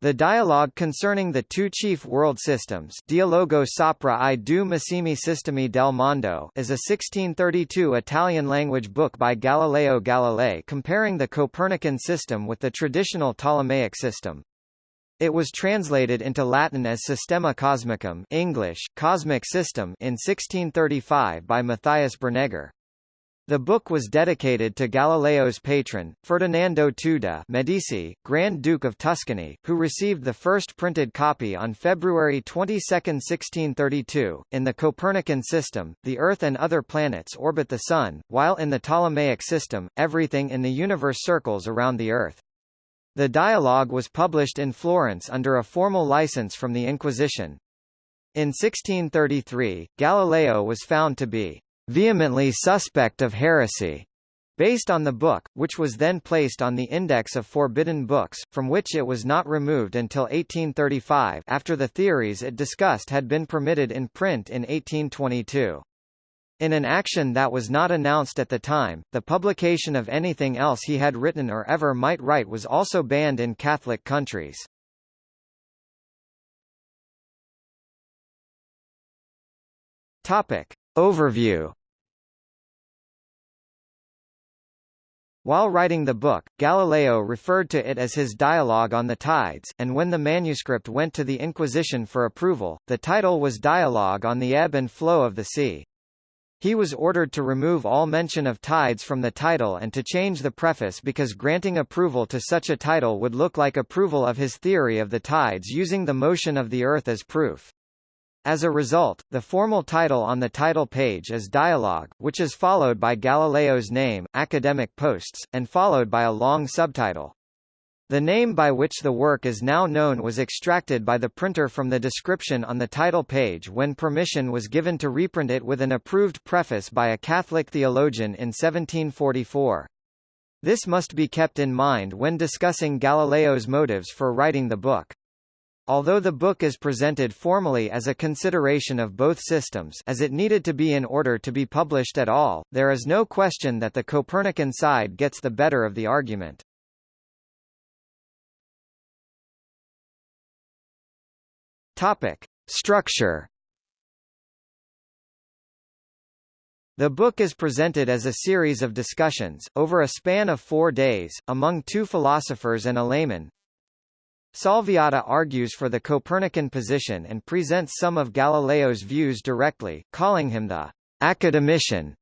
The dialogue concerning the two chief world systems Dialogo sopra i due massimi sistemi del mondo is a 1632 Italian-language book by Galileo Galilei comparing the Copernican system with the traditional Ptolemaic system. It was translated into Latin as Systema Cosmicum English, Cosmic System in 1635 by Matthias Bernegger. The book was dedicated to Galileo's patron, Ferdinando II Medici, Grand Duke of Tuscany, who received the first printed copy on February 22, 1632. In the Copernican system, the Earth and other planets orbit the Sun, while in the Ptolemaic system, everything in the universe circles around the Earth. The dialogue was published in Florence under a formal license from the Inquisition. In 1633, Galileo was found to be vehemently suspect of heresy, based on the book, which was then placed on the Index of Forbidden Books, from which it was not removed until 1835 after the theories it discussed had been permitted in print in 1822. In an action that was not announced at the time, the publication of anything else he had written or ever might write was also banned in Catholic countries. Topic. Overview While writing the book, Galileo referred to it as his Dialogue on the Tides, and when the manuscript went to the Inquisition for approval, the title was Dialogue on the Ebb and Flow of the Sea. He was ordered to remove all mention of tides from the title and to change the preface because granting approval to such a title would look like approval of his theory of the tides using the motion of the Earth as proof. As a result, the formal title on the title page is Dialogue, which is followed by Galileo's name, Academic Posts, and followed by a long subtitle. The name by which the work is now known was extracted by the printer from the description on the title page when permission was given to reprint it with an approved preface by a Catholic theologian in 1744. This must be kept in mind when discussing Galileo's motives for writing the book. Although the book is presented formally as a consideration of both systems as it needed to be in order to be published at all, there is no question that the Copernican side gets the better of the argument. Topic. Structure The book is presented as a series of discussions, over a span of four days, among two philosophers and a layman, Salviati argues for the Copernican position and presents some of Galileo's views directly, calling him the academician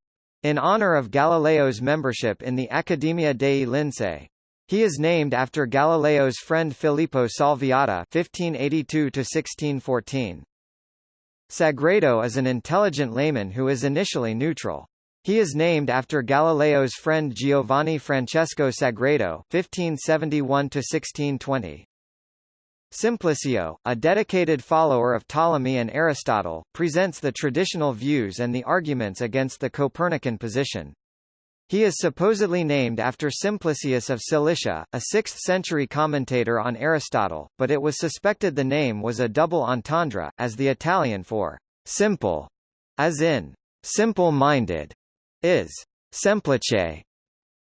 in honor of Galileo's membership in the Accademia dei Lincei. He is named after Galileo's friend Filippo Salviati (1582–1614). Sagredo is an intelligent layman who is initially neutral. He is named after Galileo's friend Giovanni Francesco Sagredo (1571–1620). Simplicio, a dedicated follower of Ptolemy and Aristotle, presents the traditional views and the arguments against the Copernican position. He is supposedly named after Simplicius of Cilicia, a 6th-century commentator on Aristotle, but it was suspected the name was a double entendre, as the Italian for simple, as in simple-minded, is semplice,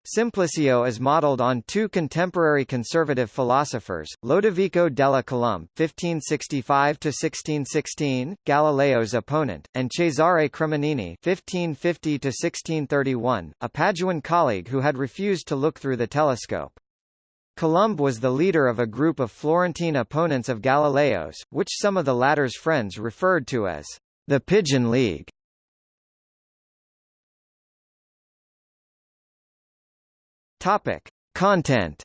Simplicio is modeled on two contemporary conservative philosophers, Lodovico delle Colombe (1565–1616), Galileo's opponent, and Cesare Cremonini (1550–1631), a Paduan colleague who had refused to look through the telescope. Colombe was the leader of a group of Florentine opponents of Galileo's, which some of the latter's friends referred to as the Pigeon League. Topic. Content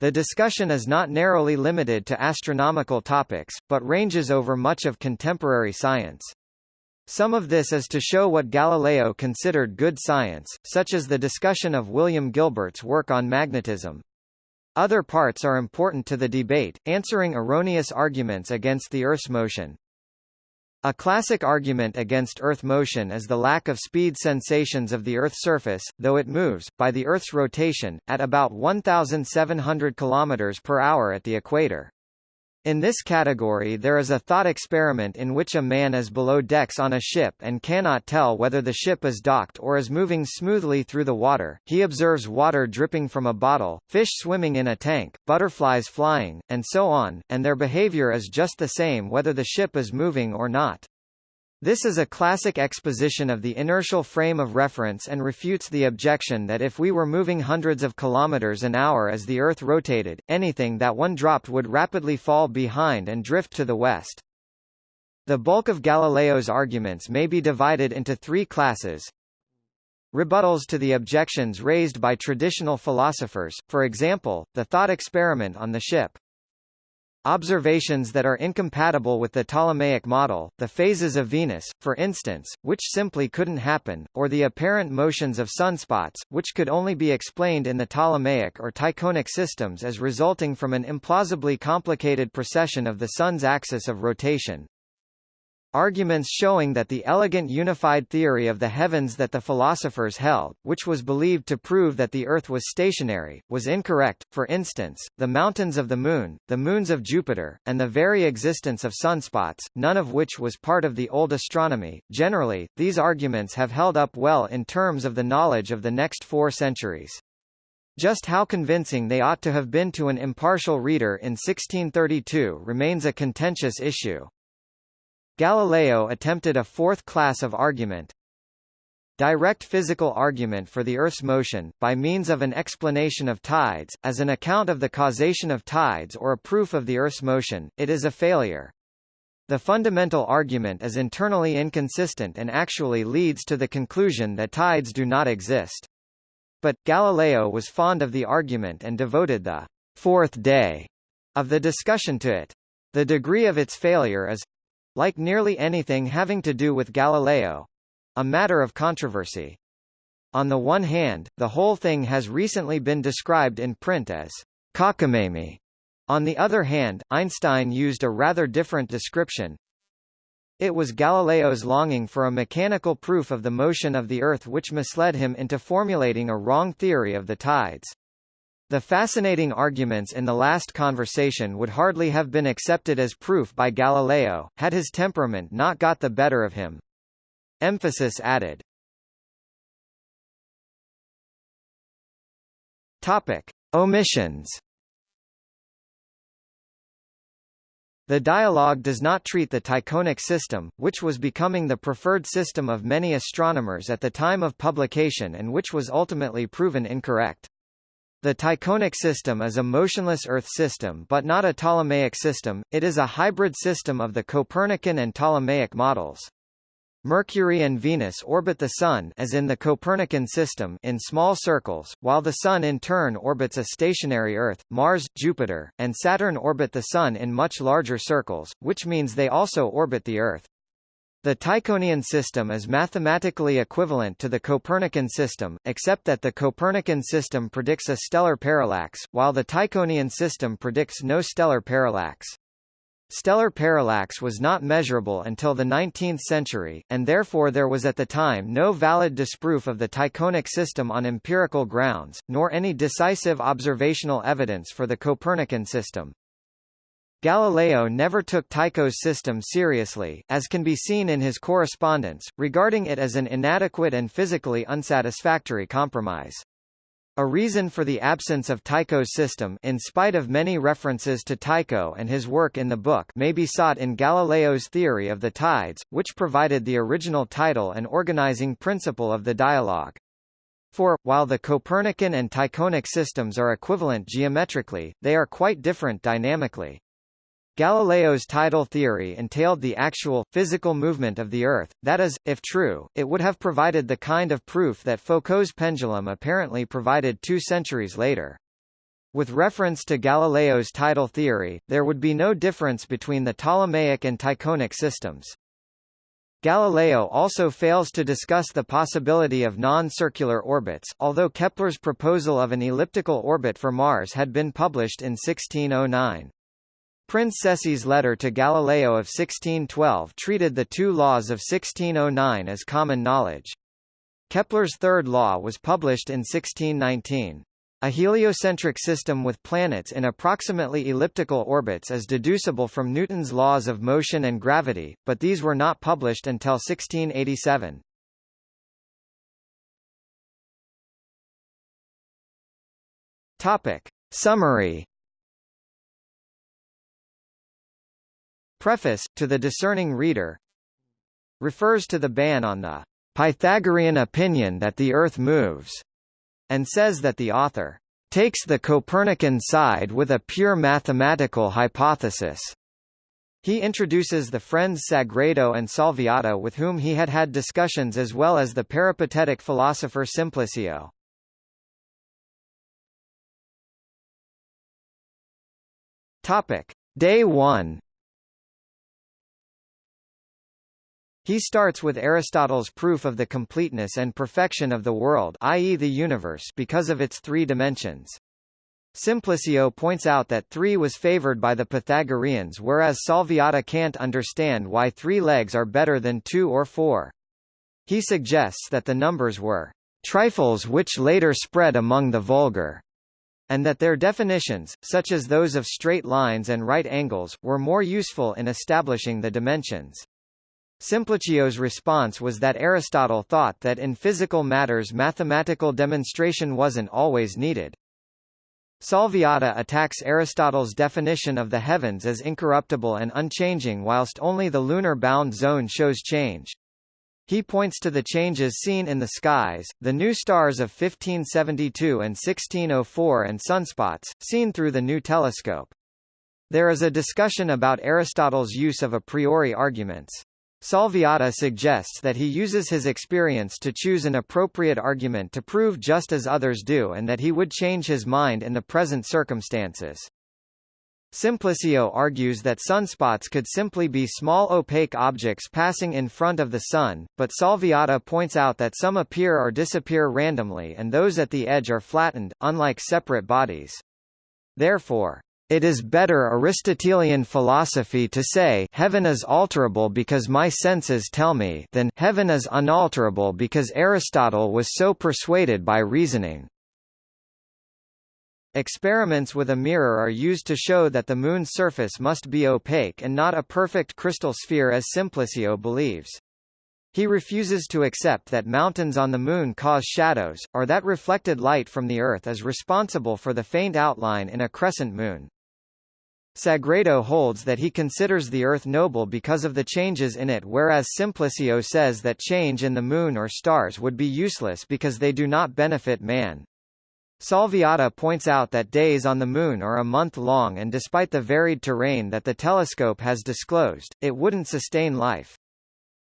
The discussion is not narrowly limited to astronomical topics, but ranges over much of contemporary science. Some of this is to show what Galileo considered good science, such as the discussion of William Gilbert's work on magnetism. Other parts are important to the debate, answering erroneous arguments against the Earth's motion. A classic argument against Earth motion is the lack of speed sensations of the Earth's surface, though it moves, by the Earth's rotation, at about 1,700 km per hour at the equator. In this category there is a thought experiment in which a man is below decks on a ship and cannot tell whether the ship is docked or is moving smoothly through the water. He observes water dripping from a bottle, fish swimming in a tank, butterflies flying, and so on, and their behavior is just the same whether the ship is moving or not. This is a classic exposition of the inertial frame of reference and refutes the objection that if we were moving hundreds of kilometers an hour as the Earth rotated, anything that one dropped would rapidly fall behind and drift to the west. The bulk of Galileo's arguments may be divided into three classes. Rebuttals to the objections raised by traditional philosophers, for example, the thought experiment on the ship. Observations that are incompatible with the Ptolemaic model, the phases of Venus, for instance, which simply couldn't happen, or the apparent motions of sunspots, which could only be explained in the Ptolemaic or Tychonic systems as resulting from an implausibly complicated precession of the Sun's axis of rotation. Arguments showing that the elegant unified theory of the heavens that the philosophers held, which was believed to prove that the Earth was stationary, was incorrect, for instance, the mountains of the Moon, the moons of Jupiter, and the very existence of sunspots, none of which was part of the old astronomy. Generally, these arguments have held up well in terms of the knowledge of the next four centuries. Just how convincing they ought to have been to an impartial reader in 1632 remains a contentious issue. Galileo attempted a fourth class of argument, direct physical argument for the Earth's motion, by means of an explanation of tides, as an account of the causation of tides or a proof of the Earth's motion, it is a failure. The fundamental argument is internally inconsistent and actually leads to the conclusion that tides do not exist. But, Galileo was fond of the argument and devoted the fourth day of the discussion to it. The degree of its failure is, like nearly anything having to do with Galileo, a matter of controversy. On the one hand, the whole thing has recently been described in print as cockamamie. On the other hand, Einstein used a rather different description. It was Galileo's longing for a mechanical proof of the motion of the Earth which misled him into formulating a wrong theory of the tides. The fascinating arguments in the last conversation would hardly have been accepted as proof by Galileo, had his temperament not got the better of him. Emphasis added. Topic. Omissions The dialogue does not treat the Tychonic system, which was becoming the preferred system of many astronomers at the time of publication and which was ultimately proven incorrect. The Tychonic system is a motionless Earth system but not a Ptolemaic system, it is a hybrid system of the Copernican and Ptolemaic models. Mercury and Venus orbit the Sun as in the Copernican system in small circles, while the Sun in turn orbits a stationary Earth, Mars, Jupiter, and Saturn orbit the Sun in much larger circles, which means they also orbit the Earth. The Tychonian system is mathematically equivalent to the Copernican system, except that the Copernican system predicts a stellar parallax, while the Tychonian system predicts no stellar parallax. Stellar parallax was not measurable until the 19th century, and therefore there was at the time no valid disproof of the Tychonic system on empirical grounds, nor any decisive observational evidence for the Copernican system. Galileo never took Tycho's system seriously, as can be seen in his correspondence, regarding it as an inadequate and physically unsatisfactory compromise. A reason for the absence of Tycho's system in spite of many references to Tycho and his work in the book may be sought in Galileo's theory of the tides, which provided the original title and organizing principle of the dialogue. For, while the Copernican and Tychonic systems are equivalent geometrically, they are quite different dynamically. Galileo's tidal theory entailed the actual, physical movement of the Earth, that is, if true, it would have provided the kind of proof that Foucault's pendulum apparently provided two centuries later. With reference to Galileo's tidal theory, there would be no difference between the Ptolemaic and Tychonic systems. Galileo also fails to discuss the possibility of non-circular orbits, although Kepler's proposal of an elliptical orbit for Mars had been published in 1609. Prince Cesi's letter to Galileo of 1612 treated the two laws of 1609 as common knowledge. Kepler's third law was published in 1619. A heliocentric system with planets in approximately elliptical orbits is deducible from Newton's laws of motion and gravity, but these were not published until 1687. Topic. Summary Preface, to the discerning reader refers to the ban on the Pythagorean opinion that the Earth moves, and says that the author takes the Copernican side with a pure mathematical hypothesis. He introduces the friends Sagredo and Salviati with whom he had had discussions as well as the peripatetic philosopher Simplicio. Topic. Day 1 He starts with Aristotle's proof of the completeness and perfection of the world i.e. the universe because of its three dimensions. Simplicio points out that 3 was favored by the Pythagoreans whereas Salviati can't understand why 3 legs are better than 2 or 4. He suggests that the numbers were trifles which later spread among the vulgar, and that their definitions, such as those of straight lines and right angles, were more useful in establishing the dimensions. Simplicio's response was that Aristotle thought that in physical matters mathematical demonstration wasn't always needed. Salviati attacks Aristotle's definition of the heavens as incorruptible and unchanging whilst only the lunar bound zone shows change. He points to the changes seen in the skies, the new stars of 1572 and 1604 and sunspots, seen through the new telescope. There is a discussion about Aristotle's use of a priori arguments. Salviati suggests that he uses his experience to choose an appropriate argument to prove just as others do and that he would change his mind in the present circumstances. Simplicio argues that sunspots could simply be small opaque objects passing in front of the Sun, but Salviati points out that some appear or disappear randomly and those at the edge are flattened, unlike separate bodies. Therefore, it is better Aristotelian philosophy to say heaven is alterable because my senses tell me than heaven is unalterable because Aristotle was so persuaded by reasoning. Experiments with a mirror are used to show that the Moon's surface must be opaque and not a perfect crystal sphere as Simplicio believes. He refuses to accept that mountains on the Moon cause shadows, or that reflected light from the Earth is responsible for the faint outline in a crescent moon. Sagredo holds that he considers the Earth noble because of the changes in it whereas Simplicio says that change in the Moon or stars would be useless because they do not benefit man. Salviati points out that days on the Moon are a month long and despite the varied terrain that the telescope has disclosed, it wouldn't sustain life.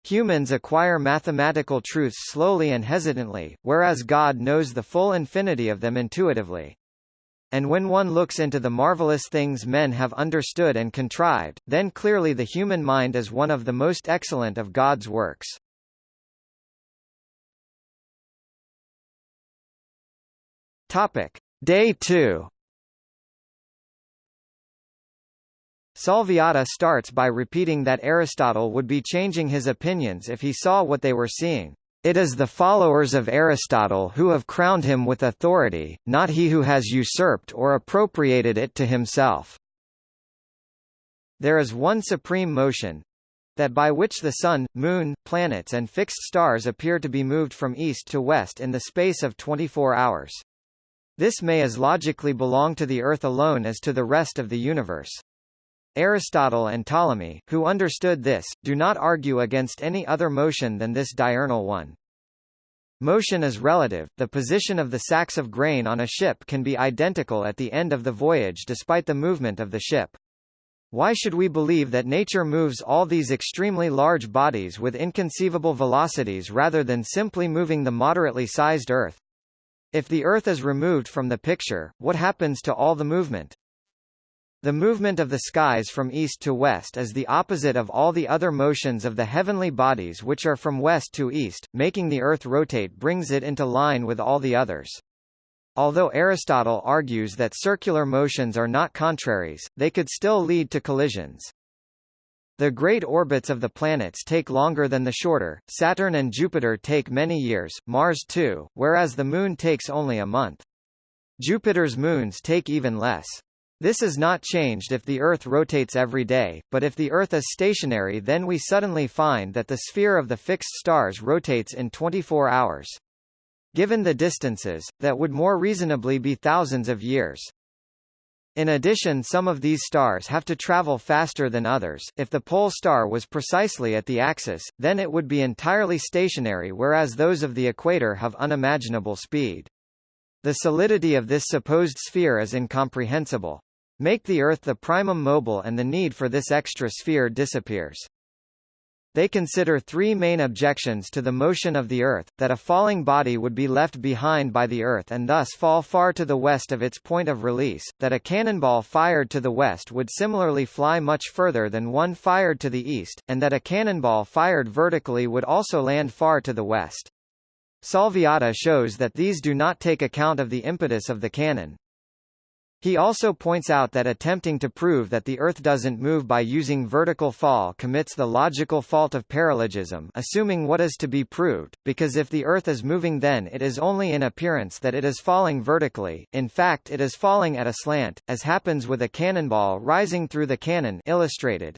Humans acquire mathematical truths slowly and hesitantly, whereas God knows the full infinity of them intuitively. And when one looks into the marvelous things men have understood and contrived, then clearly the human mind is one of the most excellent of God's works. Topic. Day 2 Salviati starts by repeating that Aristotle would be changing his opinions if he saw what they were seeing. It is the followers of Aristotle who have crowned him with authority, not he who has usurped or appropriated it to himself. There is one supreme motion, that by which the Sun, Moon, planets and fixed stars appear to be moved from east to west in the space of 24 hours. This may as logically belong to the Earth alone as to the rest of the universe. Aristotle and Ptolemy, who understood this, do not argue against any other motion than this diurnal one. Motion is relative, the position of the sacks of grain on a ship can be identical at the end of the voyage despite the movement of the ship. Why should we believe that nature moves all these extremely large bodies with inconceivable velocities rather than simply moving the moderately sized Earth? If the Earth is removed from the picture, what happens to all the movement? The movement of the skies from east to west is the opposite of all the other motions of the heavenly bodies which are from west to east, making the Earth rotate brings it into line with all the others. Although Aristotle argues that circular motions are not contraries, they could still lead to collisions. The great orbits of the planets take longer than the shorter, Saturn and Jupiter take many years, Mars too, whereas the Moon takes only a month. Jupiter's moons take even less. This is not changed if the Earth rotates every day, but if the Earth is stationary then we suddenly find that the sphere of the fixed stars rotates in 24 hours. Given the distances, that would more reasonably be thousands of years. In addition some of these stars have to travel faster than others. If the pole star was precisely at the axis, then it would be entirely stationary whereas those of the equator have unimaginable speed. The solidity of this supposed sphere is incomprehensible. Make the Earth the primum mobile and the need for this extra sphere disappears. They consider three main objections to the motion of the Earth, that a falling body would be left behind by the Earth and thus fall far to the west of its point of release, that a cannonball fired to the west would similarly fly much further than one fired to the east, and that a cannonball fired vertically would also land far to the west. Salviati shows that these do not take account of the impetus of the cannon. He also points out that attempting to prove that the Earth doesn't move by using vertical fall commits the logical fault of paralogism assuming what is to be proved, because if the Earth is moving then it is only in appearance that it is falling vertically, in fact it is falling at a slant, as happens with a cannonball rising through the cannon illustrated.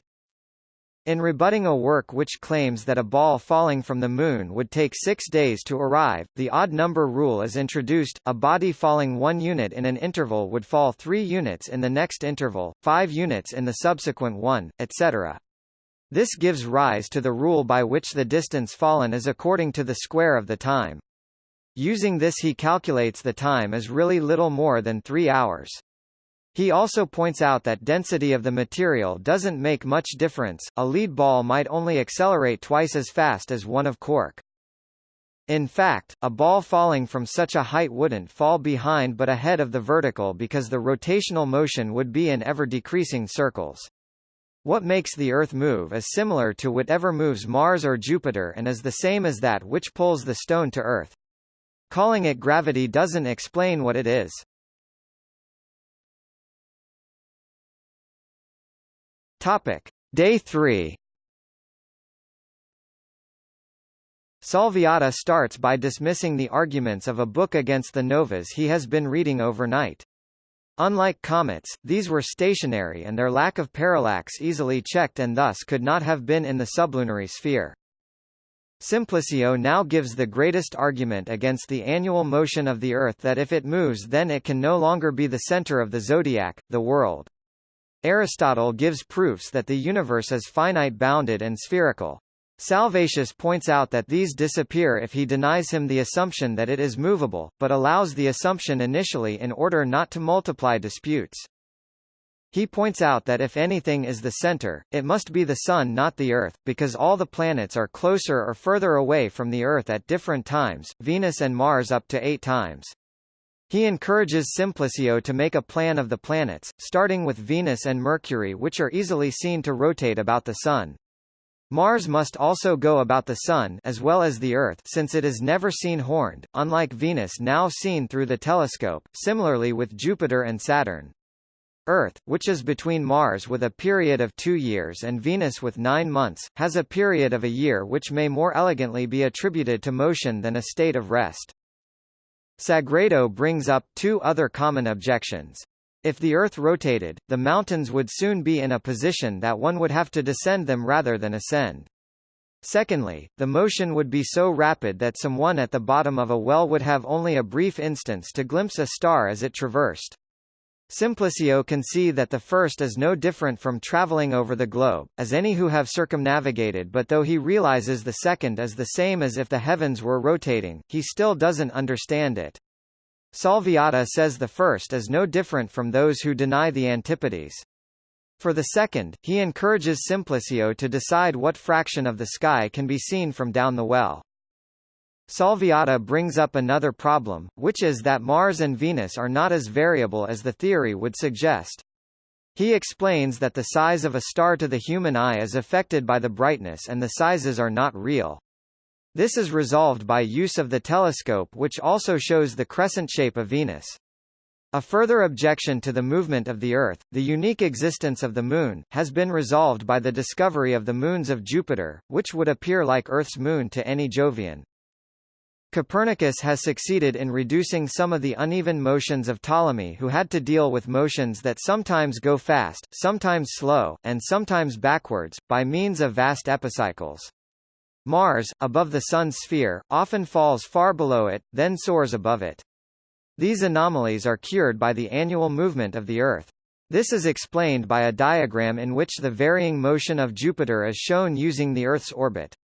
In rebutting a work which claims that a ball falling from the Moon would take six days to arrive, the odd number rule is introduced, a body falling one unit in an interval would fall three units in the next interval, five units in the subsequent one, etc. This gives rise to the rule by which the distance fallen is according to the square of the time. Using this he calculates the time as really little more than three hours. He also points out that density of the material doesn't make much difference, a lead ball might only accelerate twice as fast as one of cork. In fact, a ball falling from such a height wouldn't fall behind but ahead of the vertical because the rotational motion would be in ever-decreasing circles. What makes the Earth move is similar to whatever moves Mars or Jupiter and is the same as that which pulls the stone to Earth. Calling it gravity doesn't explain what it is. Topic. Day 3 Salviati starts by dismissing the arguments of a book against the novas he has been reading overnight. Unlike comets, these were stationary and their lack of parallax easily checked and thus could not have been in the sublunary sphere. Simplicio now gives the greatest argument against the annual motion of the Earth that if it moves then it can no longer be the center of the zodiac, the world. Aristotle gives proofs that the universe is finite-bounded and spherical. Salviati points out that these disappear if he denies him the assumption that it is movable, but allows the assumption initially in order not to multiply disputes. He points out that if anything is the center, it must be the Sun not the Earth, because all the planets are closer or further away from the Earth at different times, Venus and Mars up to eight times. He encourages Simplicio to make a plan of the planets, starting with Venus and Mercury which are easily seen to rotate about the Sun. Mars must also go about the Sun as well as the Earth since it is never seen horned, unlike Venus now seen through the telescope, similarly with Jupiter and Saturn. Earth, which is between Mars with a period of two years and Venus with nine months, has a period of a year which may more elegantly be attributed to motion than a state of rest. Sagredo brings up two other common objections. If the Earth rotated, the mountains would soon be in a position that one would have to descend them rather than ascend. Secondly, the motion would be so rapid that someone at the bottom of a well would have only a brief instance to glimpse a star as it traversed. Simplicio can see that the first is no different from traveling over the globe, as any who have circumnavigated but though he realizes the second is the same as if the heavens were rotating, he still doesn't understand it. Salviati says the first is no different from those who deny the antipodes. For the second, he encourages Simplicio to decide what fraction of the sky can be seen from down the well. Salviati brings up another problem, which is that Mars and Venus are not as variable as the theory would suggest. He explains that the size of a star to the human eye is affected by the brightness and the sizes are not real. This is resolved by use of the telescope which also shows the crescent shape of Venus. A further objection to the movement of the Earth, the unique existence of the Moon, has been resolved by the discovery of the moons of Jupiter, which would appear like Earth's moon to any Jovian. Copernicus has succeeded in reducing some of the uneven motions of Ptolemy who had to deal with motions that sometimes go fast, sometimes slow, and sometimes backwards, by means of vast epicycles. Mars, above the Sun's sphere, often falls far below it, then soars above it. These anomalies are cured by the annual movement of the Earth. This is explained by a diagram in which the varying motion of Jupiter is shown using the Earth's orbit.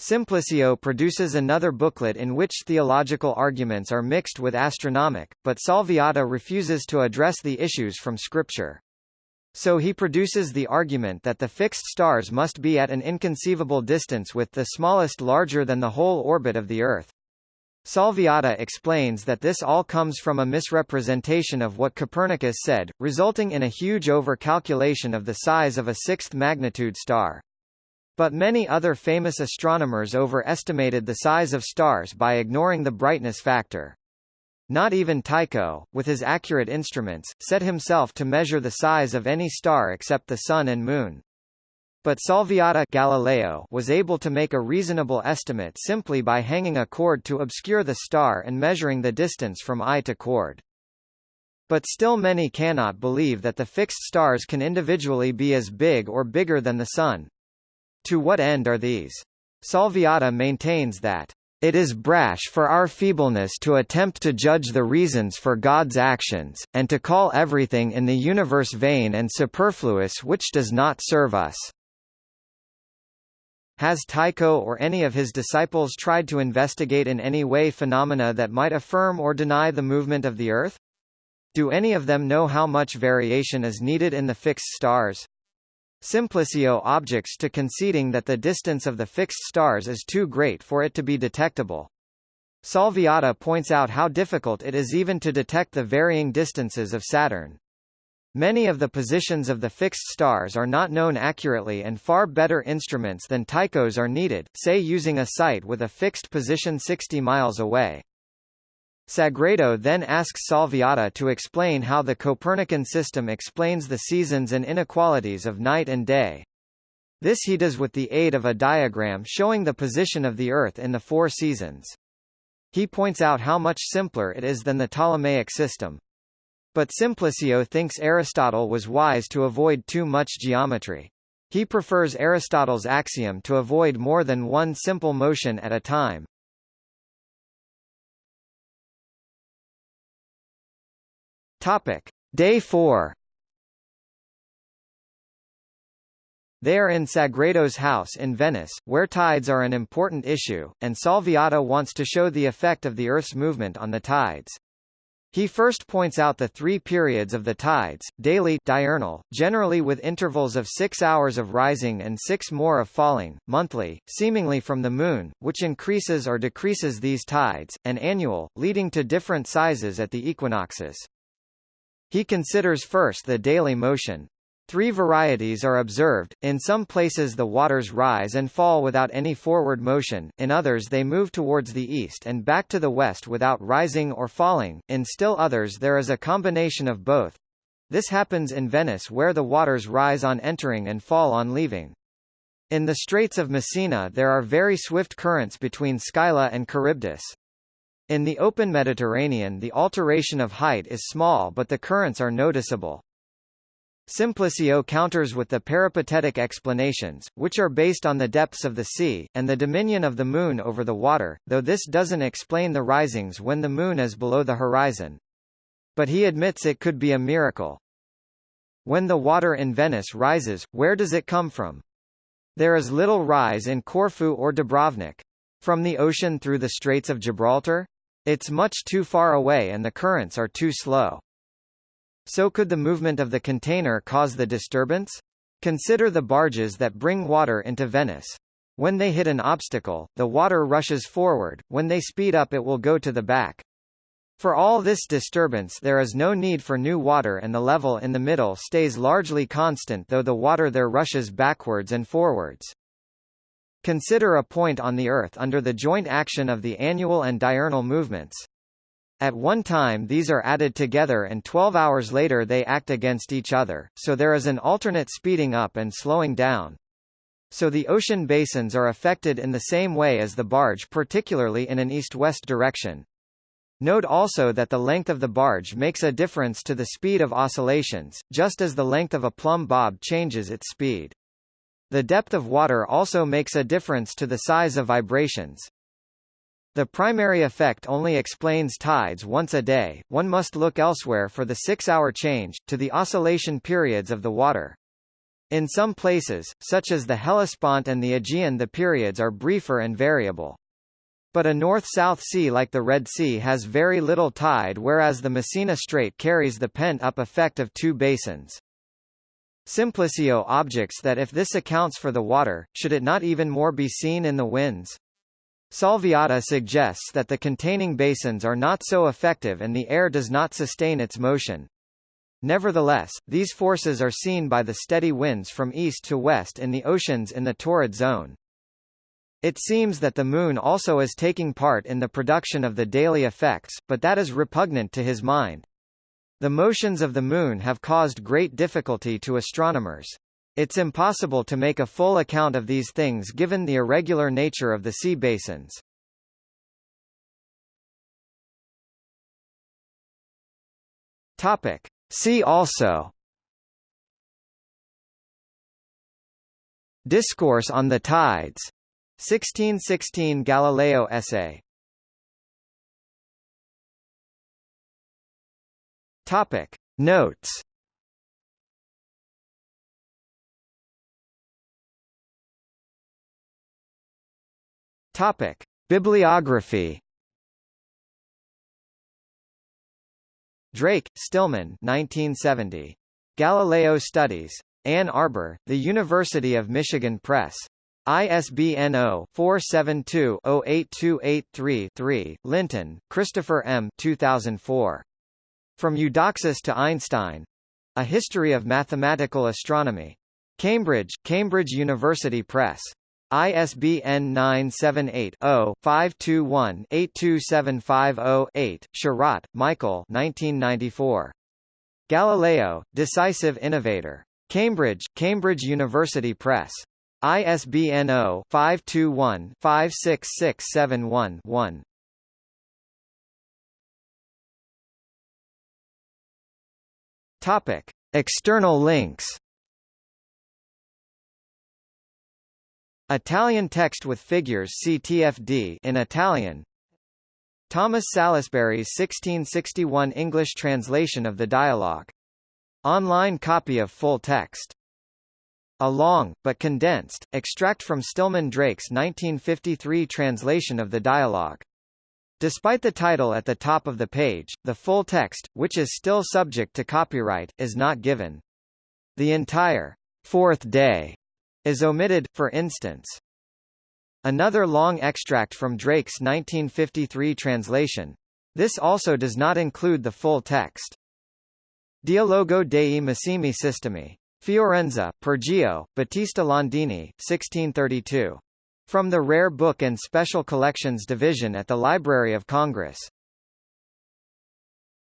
Simplicio produces another booklet in which theological arguments are mixed with astronomic, but Salviati refuses to address the issues from Scripture. So he produces the argument that the fixed stars must be at an inconceivable distance with the smallest larger than the whole orbit of the Earth. Salviati explains that this all comes from a misrepresentation of what Copernicus said, resulting in a huge over-calculation of the size of a sixth magnitude star. But many other famous astronomers overestimated the size of stars by ignoring the brightness factor. Not even Tycho, with his accurate instruments, set himself to measure the size of any star except the Sun and Moon. But Salviati Galileo was able to make a reasonable estimate simply by hanging a cord to obscure the star and measuring the distance from eye to cord. But still many cannot believe that the fixed stars can individually be as big or bigger than the Sun. To what end are these? Salviati maintains that it is brash for our feebleness to attempt to judge the reasons for God's actions, and to call everything in the universe vain and superfluous which does not serve us. Has Tycho or any of his disciples tried to investigate in any way phenomena that might affirm or deny the movement of the Earth? Do any of them know how much variation is needed in the fixed stars? Simplicio objects to conceding that the distance of the fixed stars is too great for it to be detectable. Salviati points out how difficult it is even to detect the varying distances of Saturn. Many of the positions of the fixed stars are not known accurately and far better instruments than Tycho's are needed, say using a site with a fixed position 60 miles away. Sagredo then asks Salviati to explain how the Copernican system explains the seasons and inequalities of night and day. This he does with the aid of a diagram showing the position of the Earth in the four seasons. He points out how much simpler it is than the Ptolemaic system. But Simplicio thinks Aristotle was wise to avoid too much geometry. He prefers Aristotle's axiom to avoid more than one simple motion at a time. Topic: Day 4. They are in Sagredo's house in Venice, where tides are an important issue, and Salviati wants to show the effect of the Earth's movement on the tides. He first points out the three periods of the tides, daily diurnal, generally with intervals of six hours of rising and six more of falling, monthly, seemingly from the moon, which increases or decreases these tides, and annual, leading to different sizes at the equinoxes. He considers first the daily motion. Three varieties are observed, in some places the waters rise and fall without any forward motion, in others they move towards the east and back to the west without rising or falling, in still others there is a combination of both. This happens in Venice where the waters rise on entering and fall on leaving. In the Straits of Messina there are very swift currents between Scylla and Charybdis. In the open Mediterranean the alteration of height is small but the currents are noticeable. Simplicio counters with the peripatetic explanations, which are based on the depths of the sea, and the dominion of the Moon over the water, though this doesn't explain the risings when the Moon is below the horizon. But he admits it could be a miracle. When the water in Venice rises, where does it come from? There is little rise in Corfu or Dubrovnik. From the ocean through the Straits of Gibraltar? It's much too far away and the currents are too slow. So could the movement of the container cause the disturbance? Consider the barges that bring water into Venice. When they hit an obstacle, the water rushes forward, when they speed up it will go to the back. For all this disturbance there is no need for new water and the level in the middle stays largely constant though the water there rushes backwards and forwards. Consider a point on the Earth under the joint action of the annual and diurnal movements. At one time these are added together and 12 hours later they act against each other, so there is an alternate speeding up and slowing down. So the ocean basins are affected in the same way as the barge particularly in an east-west direction. Note also that the length of the barge makes a difference to the speed of oscillations, just as the length of a plumb bob changes its speed. The depth of water also makes a difference to the size of vibrations. The primary effect only explains tides once a day, one must look elsewhere for the six-hour change, to the oscillation periods of the water. In some places, such as the Hellespont and the Aegean the periods are briefer and variable. But a north-south sea like the Red Sea has very little tide whereas the Messina Strait carries the pent-up effect of two basins. Simplicio objects that if this accounts for the water, should it not even more be seen in the winds? Salviati suggests that the containing basins are not so effective and the air does not sustain its motion. Nevertheless, these forces are seen by the steady winds from east to west in the oceans in the torrid zone. It seems that the Moon also is taking part in the production of the daily effects, but that is repugnant to his mind. The motions of the Moon have caused great difficulty to astronomers. It's impossible to make a full account of these things given the irregular nature of the sea basins. Topic. See also Discourse on the Tides 1616 Galileo essay Topic Notes Topic Bibliography Drake, Stillman 1970. Galileo Studies. Ann Arbor, The University of Michigan Press. ISBN 0-472-08283-3, Linton, Christopher M. 2004. From Eudoxus to Einstein. A History of Mathematical Astronomy. Cambridge, Cambridge University Press. ISBN 978-0-521-82750-8, Sharratt, Michael 1994. Galileo, Decisive Innovator. Cambridge, Cambridge University Press. ISBN 0-521-56671-1. Topic: External links. Italian text with figures CTFD in Italian. Thomas Salusbury's 1661 English translation of the dialogue. Online copy of full text. A long, but condensed, extract from Stillman Drake's 1953 translation of the dialogue. Despite the title at the top of the page, the full text, which is still subject to copyright, is not given. The entire fourth day is omitted, for instance. Another long extract from Drake's 1953 translation. This also does not include the full text. Dialogo dei Massimi Sistemi. Fiorenza, Pergio, Battista Landini, 1632. From the Rare Book and Special Collections Division at the Library of Congress.